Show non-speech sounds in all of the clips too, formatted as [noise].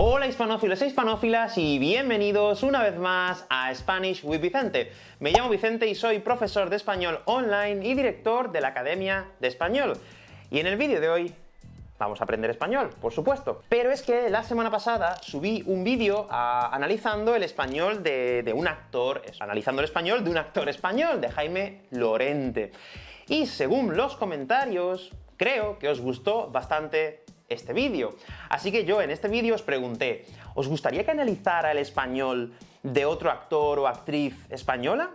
Hola hispanófilos e hispanófilas y bienvenidos una vez más a Spanish with Vicente. Me llamo Vicente y soy profesor de español online y director de la Academia de Español. Y en el vídeo de hoy vamos a aprender español, por supuesto. Pero es que la semana pasada subí un vídeo ah, analizando el español de, de, un actor, analizando el español de un actor español, de Jaime Lorente. Y según los comentarios, creo que os gustó bastante este vídeo. Así que yo en este vídeo os pregunté, ¿os gustaría que analizara el español de otro actor o actriz española?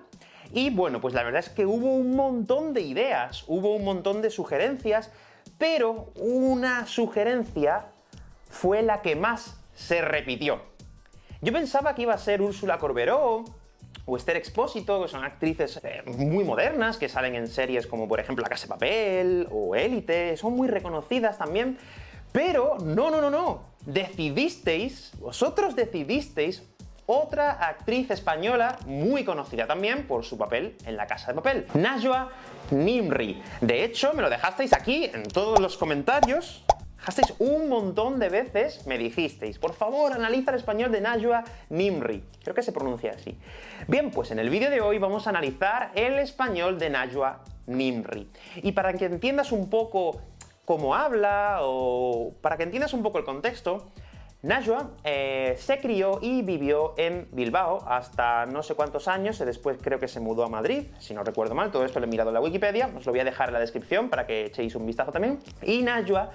Y bueno, pues la verdad es que hubo un montón de ideas, hubo un montón de sugerencias, pero una sugerencia fue la que más se repitió. Yo pensaba que iba a ser Úrsula Corberó, o Esther Expósito, que son actrices eh, muy modernas, que salen en series como por ejemplo La Casa de Papel, o Élite, son muy reconocidas también, pero no, no, no, no. Decidisteis, vosotros decidisteis otra actriz española muy conocida también por su papel en La Casa de Papel, Najwa Nimri. De hecho, me lo dejasteis aquí en todos los comentarios, dejasteis un montón de veces, me dijisteis, por favor, analiza el español de Najwa Nimri. Creo que se pronuncia así. Bien, pues en el vídeo de hoy vamos a analizar el español de Najwa Nimri. Y para que entiendas un poco cómo habla, o para que entiendas un poco el contexto, Najwa eh, se crió y vivió en Bilbao hasta no sé cuántos años, y después creo que se mudó a Madrid, si no recuerdo mal, todo esto lo he mirado en la Wikipedia, os lo voy a dejar en la descripción para que echéis un vistazo también. Y Najwa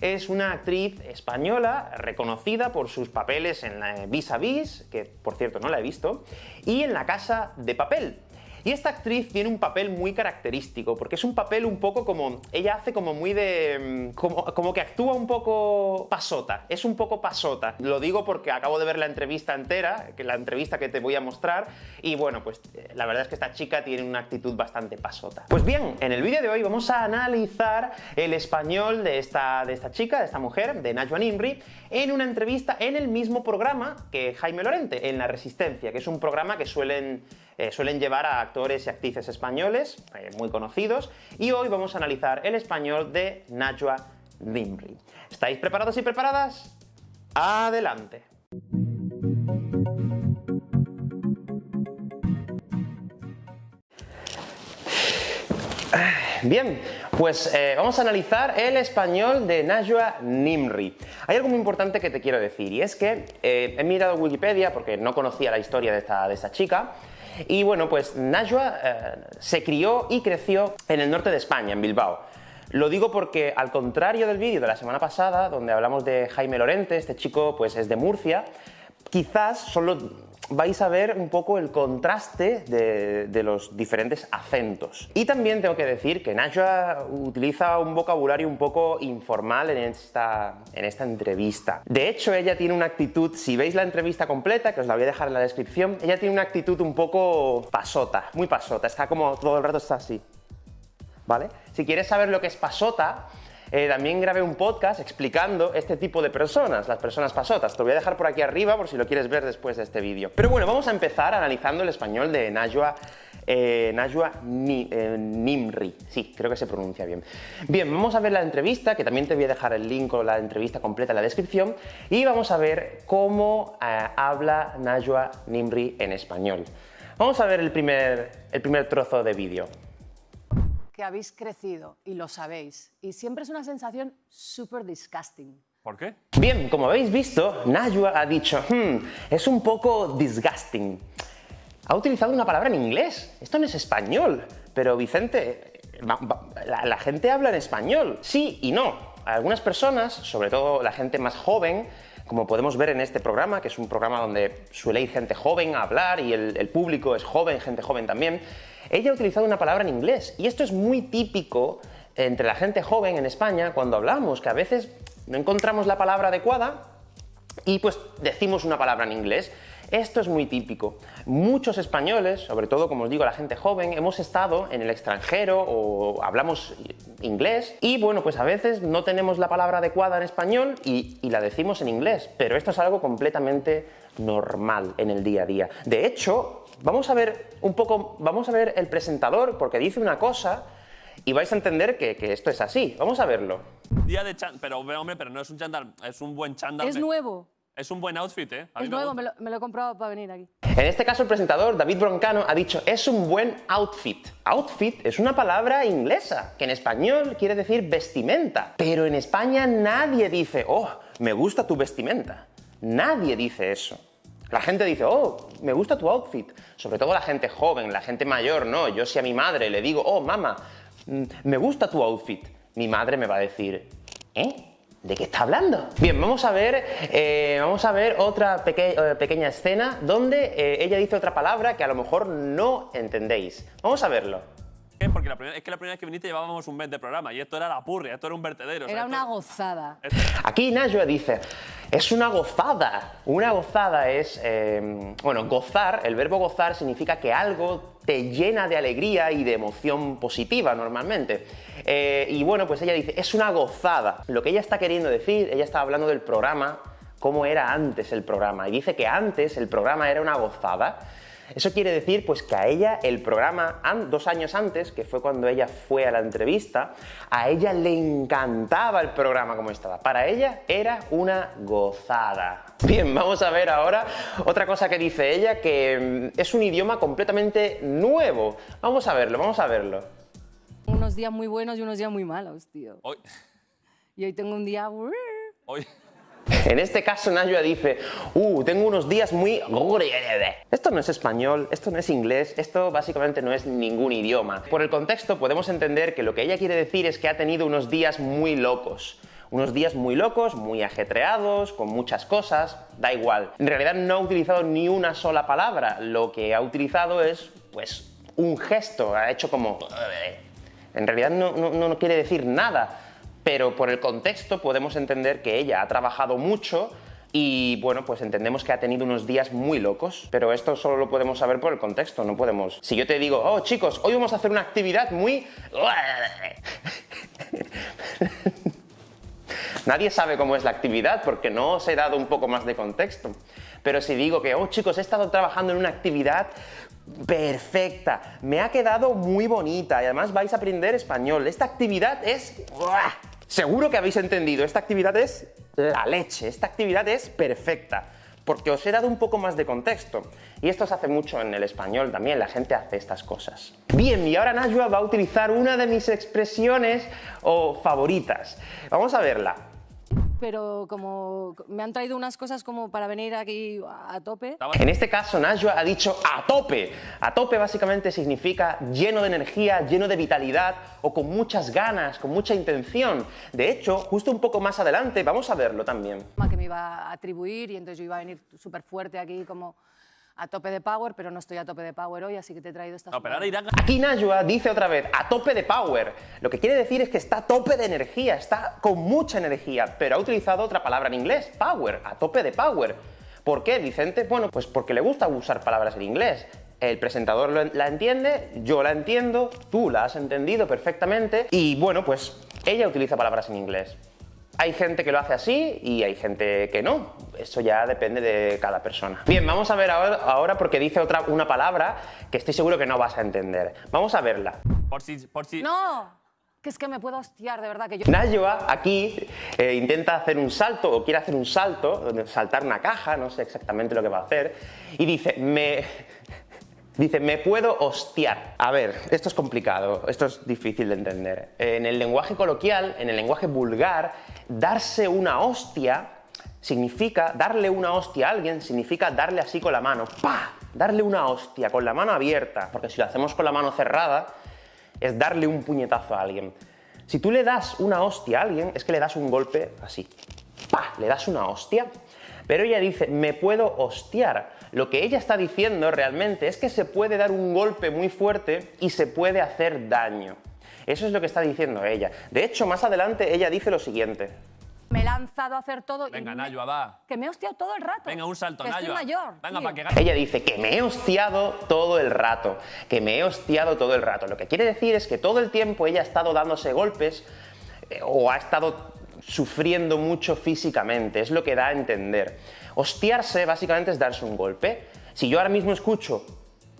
es una actriz española reconocida por sus papeles en la Vis a Vis, que por cierto no la he visto, y en La Casa de Papel, y esta actriz tiene un papel muy característico, porque es un papel un poco como... ella hace como muy de... Mm, como, como que actúa un poco pasota, es un poco pasota. Lo digo porque acabo de ver la entrevista entera, que la entrevista que te voy a mostrar, y bueno, pues eh, la verdad es que esta chica tiene una actitud bastante pasota. Pues bien, en el vídeo de hoy vamos a analizar el español de esta, de esta chica, de esta mujer, de Najwa Nimri, en una entrevista en el mismo programa que Jaime Lorente, en La Resistencia, que es un programa que suelen eh, suelen llevar a actores y actrices españoles, eh, muy conocidos, y hoy vamos a analizar el español de Najwa Nimri. ¿Estáis preparados y preparadas? ¡Adelante! Bien, pues eh, vamos a analizar el español de Najwa Nimri. Hay algo muy importante que te quiero decir, y es que he mirado Wikipedia porque no conocía la historia de esta, de esta chica, y bueno, pues Najwa eh, se crió y creció en el norte de España, en Bilbao. Lo digo porque, al contrario del vídeo de la semana pasada, donde hablamos de Jaime Lorente, este chico pues es de Murcia, quizás solo vais a ver un poco el contraste de, los diferentes acentos. Y también tengo que decir que Najwa utiliza un vocabulario un poco informal en esta, en esta entrevista. De hecho, ella tiene una actitud, si veis la entrevista completa, que os la voy a dejar en la descripción, ella tiene una actitud un poco pasota, muy pasota, está como todo el rato está así. ¿Vale? Si quieres saber lo que es pasota, eh, también grabé un podcast explicando este tipo de personas, las personas pasotas. Te voy a dejar por aquí arriba por si lo quieres ver después de este vídeo. Pero bueno, vamos a empezar analizando el español de Najwa eh, Najwa eh, Nimri. Sí, creo que se pronuncia bien. Bien, vamos a ver la entrevista, que también te voy a dejar el link con la entrevista completa en la descripción, y vamos a ver cómo habla Najwa Nimri en español. Vamos a ver el primer, el primer trozo de vídeo habéis crecido y lo sabéis. Y siempre es una sensación súper disgusting. ¿Por qué? Bien, como habéis visto, Najwa ha dicho, hmm, es un poco disgusting. Ha utilizado una palabra en inglés. Esto no es español. Pero Vicente, la, la gente habla en español. Sí y no. Algunas personas, sobre todo la gente más joven, como podemos ver en este programa, que es un programa donde suele ir gente joven a hablar y el, público es joven, gente joven también, ella ha utilizado una palabra en inglés. Y esto es muy típico entre la gente joven en España cuando hablamos, que a veces no encontramos la palabra adecuada y pues decimos una palabra en inglés. Esto es muy típico. Muchos españoles, sobre todo, como os digo, la gente joven, hemos estado en el extranjero o hablamos inglés y, bueno, pues a veces no tenemos la palabra adecuada en español y, la decimos en inglés, pero esto es algo completamente normal en el día a día. De hecho, vamos a ver un poco, vamos a ver el presentador porque dice una cosa y vais a entender que, esto es así. Vamos a verlo. Día de chándal, pero hombre, pero no es un chándal, es un buen chándal. Es nuevo. Es un buen outfit, ¿eh? A Es nuevo, me lo, me lo he comprado para venir aquí. En este caso, el presentador David Broncano ha dicho es un buen outfit. Outfit es una palabra inglesa que en español quiere decir vestimenta. Pero en España nadie dice, oh, me gusta tu vestimenta. Nadie dice eso. La gente dice, oh, me gusta tu outfit. Sobre todo la gente joven, la gente mayor, no. Yo si a mi madre le digo, oh, mamá, mm, me gusta tu outfit. Mi madre me va a decir, ¿eh? ¿De qué está hablando? Bien, vamos a ver, eh, vamos a ver otra eh, pequeña escena donde eh, ella dice otra palabra que a lo mejor no entendéis. Vamos a verlo. ¿Qué? Porque la primera- es que la primera vez que viniste llevábamos un mes de programa y esto era la purria, esto era un vertedero. o sea, Era esto- una gozada. Aquí Najwa dice, es una gozada. Una gozada es, eh, bueno, gozar, el verbo gozar significa que algo te llena de alegría y de emoción positiva normalmente. Eh, y bueno, pues ella dice, es una gozada. Lo que ella está queriendo decir, ella está hablando del programa, cómo era antes el programa. Y dice que antes el programa era una gozada. Eso quiere decir pues que a ella el programa, dos años antes, que fue cuando ella fue a la entrevista, a ella le encantaba el programa como estaba. Para ella era una gozada. [laughs] Bien, vamos a ver ahora otra cosa que dice ella, que mm, es un idioma completamente nuevo. Vamos a verlo, vamos a verlo. Unos días muy buenos y unos días muy malos, tío. Hoy, Y hoy tengo un día... hoy, En este caso Najwa dice, uh, tengo unos días muy... Esto no es español, esto no es inglés, esto básicamente no es ningún idioma. Por el contexto podemos entender que lo que ella quiere decir es que ha tenido unos días muy locos. Unos días muy locos, muy ajetreados, con muchas cosas, da igual. En realidad no ha utilizado ni una sola palabra, lo que ha utilizado es, pues, un gesto, ha hecho como... En realidad no, no- no quiere decir nada, pero por el contexto podemos entender que ella ha trabajado mucho y bueno, pues entendemos que ha tenido unos días muy locos, pero esto solo lo podemos saber por el contexto, no podemos... Si yo te digo, oh chicos, hoy vamos a hacer una actividad muy... [laughs] Nadie sabe cómo es la actividad porque no os he dado un poco más de contexto. Pero si digo que, oh chicos, he estado trabajando en una actividad perfecta, me ha quedado muy bonita y además vais a aprender español. Esta actividad es... Seguro que habéis entendido, esta actividad es la leche, esta actividad es perfecta. Porque os he dado un poco más de contexto. Y esto se hace mucho en el español también, la gente hace estas cosas. Bien, y ahora Najwa va a utilizar una de mis expresiones o favoritas. Vamos a verla. Pero como me han traído unas cosas como para venir aquí a tope. En este caso, Najwa ha dicho a tope. A tope básicamente significa lleno de energía, lleno de vitalidad o con muchas ganas, con mucha intención. De hecho, justo un poco más adelante, vamos a verlo también. que me iba a atribuir y entonces yo iba a venir súper fuerte aquí como a tope de power, pero no estoy a tope de power hoy, así que te he traído estas No, pero ahora irán Aquí Najwa dice otra vez, a tope de power. Lo que quiere decir es que está a tope de energía, está con mucha energía, pero ha utilizado otra palabra en inglés, power, a tope de power. ¿Por qué, Vicente? Bueno, pues porque le gusta usar palabras en inglés. El presentador lo- la entiende, yo la entiendo, tú la has entendido perfectamente y bueno, pues ella utiliza palabras en inglés. Hay gente que lo hace así y hay gente que no. Eso ya depende de cada persona. Bien, vamos a ver ahora, ahora porque dice otra, una palabra que estoy seguro que no vas a entender. Vamos a verla. Por si, por si. No, que es que me puedo hostiar, de verdad, que yo... Najwa aquí eh, intenta hacer un salto o quiere hacer un salto, saltar una caja, no sé exactamente lo que va a hacer, y dice, me... Dice, me puedo hostiar. A ver, esto es complicado, esto es difícil de entender. En el lenguaje coloquial, en el lenguaje vulgar, darse una hostia significa, darle una hostia a alguien significa darle así con la mano, ¡pa! Darle una hostia con la mano abierta, porque si lo hacemos con la mano cerrada, es darle un puñetazo a alguien. Si tú le das una hostia a alguien, es que le das un golpe así. ¡Pah! Le das una hostia. Pero ella dice, me puedo hostiar. Lo que ella está diciendo realmente es que se puede dar un golpe muy fuerte y se puede hacer daño. Eso es lo que está diciendo ella. De hecho, más adelante ella dice lo siguiente. Me he lanzado a hacer todo y Venga, me- Najwa, va. Que me he hostiado todo el rato. Venga, un salto, que Najwa. estoy mayor. Venga, para que gane. Ella dice que me he hostiado todo el rato, que me he hostiado todo el rato. Lo que quiere decir es que todo el tiempo ella ha estado dándose golpes eh, o ha estado sufriendo mucho físicamente, es lo que da a entender. Hostiarse básicamente es darse un golpe. Si yo ahora mismo escucho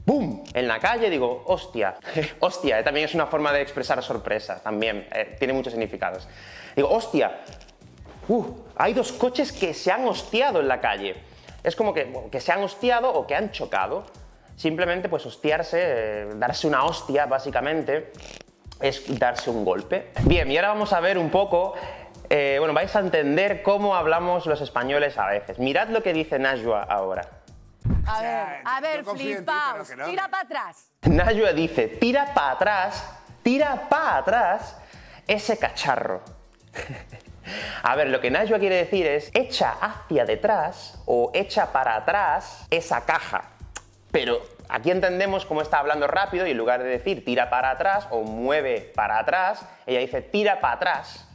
¡Bum! En la calle digo, hostia. [laughs] hostia, eh, también es una forma de expresar sorpresa, también, eh, tiene muchos significados. Digo, hostia, uh, hay dos coches que se han hostiado en la calle. Es como que, que se han hostiado o que han chocado. Simplemente, pues, hostiarse, eh, darse una hostia, básicamente, es darse un golpe. Bien, y ahora vamos a ver un poco, eh, bueno, vais a entender cómo hablamos los españoles a veces. Mirad lo que dice Najwa ahora. A O sea, ver, a ver, ti, flipaos. no. Tira para atrás. Najwa dice, tira para atrás, tira para atrás ese cacharro. [laughs] A ver, lo que Najwa quiere decir es echa hacia detrás o echa para atrás esa caja. Pero aquí entendemos cómo está hablando rápido y en lugar de decir tira para atrás o mueve para atrás, ella dice tira para atrás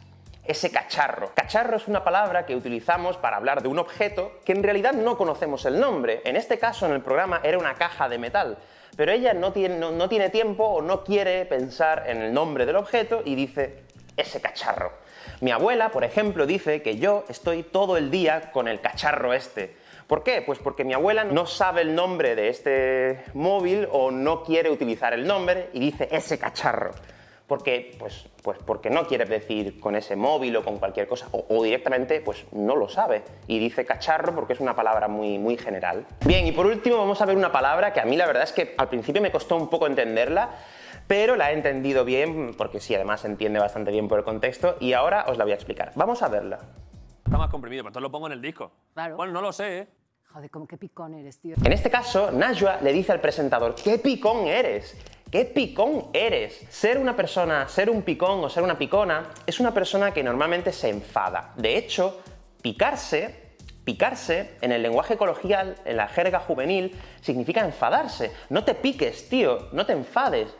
ese cacharro. Cacharro es una palabra que utilizamos para hablar de un objeto que en realidad no conocemos el nombre. En este caso, en el programa, era una caja de metal. Pero ella no tiene, no- no tiene tiempo o no quiere pensar en el nombre del objeto y dice ese cacharro. Mi abuela, por ejemplo, dice que yo estoy todo el día con el cacharro este. ¿Por qué? Pues porque mi abuela no sabe el nombre de este móvil o no quiere utilizar el nombre y dice ese cacharro. Porque, pues, pues porque no quiere decir con ese móvil o con cualquier cosa, o, o directamente pues no lo sabe y dice cacharro porque es una palabra muy, muy general. Bien, y por último vamos a ver una palabra que a mí la verdad es que al principio me costó un poco entenderla, pero la he entendido bien porque sí, además se entiende bastante bien por el contexto y ahora os la voy a explicar. Vamos a verla. Está más comprimido, pero entonces lo pongo en el disco. Claro. Bueno, no lo sé, ¿eh? Joder, como qué picón eres, tío. En este caso, Najwa le dice al presentador, ¡qué picón eres! ¡Qué picón eres! Ser una persona, ser un picón o ser una picona es una persona que normalmente se enfada. De hecho, picarse, picarse en el lenguaje coloquial, en la jerga juvenil, significa enfadarse. No te piques, tío, no te enfades.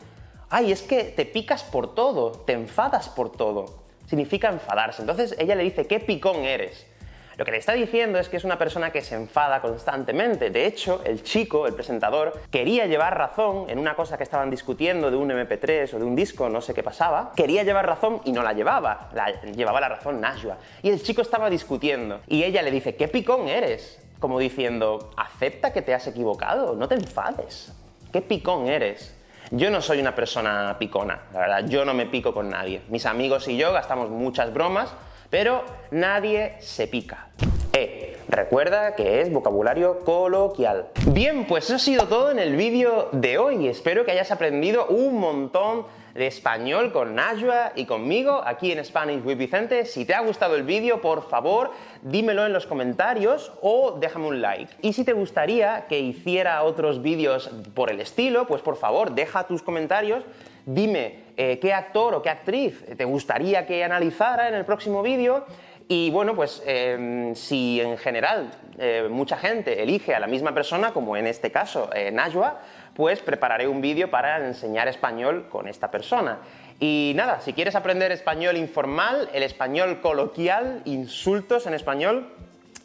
Ay, es que te picas por todo, te enfadas por todo. Significa enfadarse. Entonces ella le dice, ¿qué picón eres? Lo que le está diciendo es que es una persona que se enfada constantemente. De hecho, el chico, el presentador, quería llevar razón en una cosa que estaban discutiendo de un MP3 o de un disco, no sé qué pasaba. Quería llevar razón y no la llevaba. La, llevaba la razón Najwa. Y el chico estaba discutiendo. Y ella le dice, ¿qué picón eres? Como diciendo, acepta que te has equivocado, no te enfades. ¿Qué picón eres? Yo no soy una persona picona, la verdad, yo no me pico con nadie. Mis amigos y yo gastamos muchas bromas, pero nadie se pica. Eh, recuerda que es vocabulario coloquial. Bien, pues eso ha sido todo en el vídeo de hoy. Espero que hayas aprendido un montón de español con Najwa y conmigo aquí en Spanish with Vicente. Si te ha gustado el vídeo, por favor, dímelo en los comentarios o déjame un like. Y si te gustaría que hiciera otros vídeos por el estilo, pues por favor, deja tus comentarios dime eh, qué actor o qué actriz te gustaría que analizara en el próximo vídeo y bueno, pues eh, si en general eh, mucha gente elige a la misma persona, como en este caso eh, Najwa, pues prepararé un vídeo para enseñar español con esta persona. Y nada, si quieres aprender español informal, el español coloquial, insultos en español,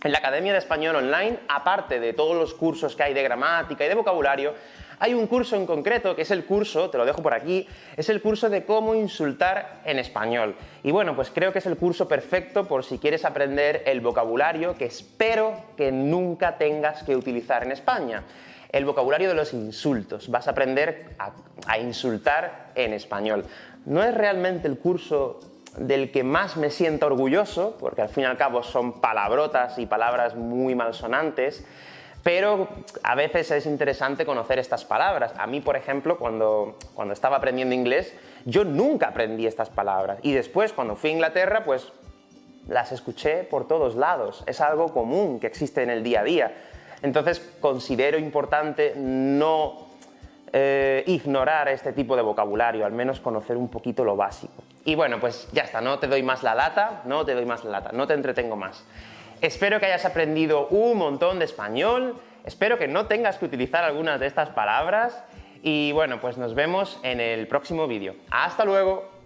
en la Academia de Español Online, aparte de todos los cursos que hay de gramática y de vocabulario, hay un curso en concreto, que es el curso, te lo dejo por aquí, es el curso de cómo insultar en español. Y bueno, pues creo que es el curso perfecto por si quieres aprender el vocabulario que espero que nunca tengas que utilizar en España. El vocabulario de los insultos. Vas a aprender a, a insultar en español. No es realmente el curso del que más me siento orgulloso, porque al fin y al cabo son palabrotas y palabras muy malsonantes, pero a veces es interesante conocer estas palabras. A mí, por ejemplo, cuando, cuando estaba aprendiendo inglés, yo nunca aprendí estas palabras. Y después, cuando fui a Inglaterra, pues las escuché por todos lados. Es algo común que existe en el día a día. Entonces, considero importante no eh, ignorar este tipo de vocabulario, al menos conocer un poquito lo básico. Y bueno, pues ya está, no te doy más la lata, no te doy más la lata, no te entretengo más. Espero que hayas aprendido un montón de español, espero que no tengas que utilizar algunas de estas palabras y bueno, pues nos vemos en el próximo vídeo. ¡Hasta luego!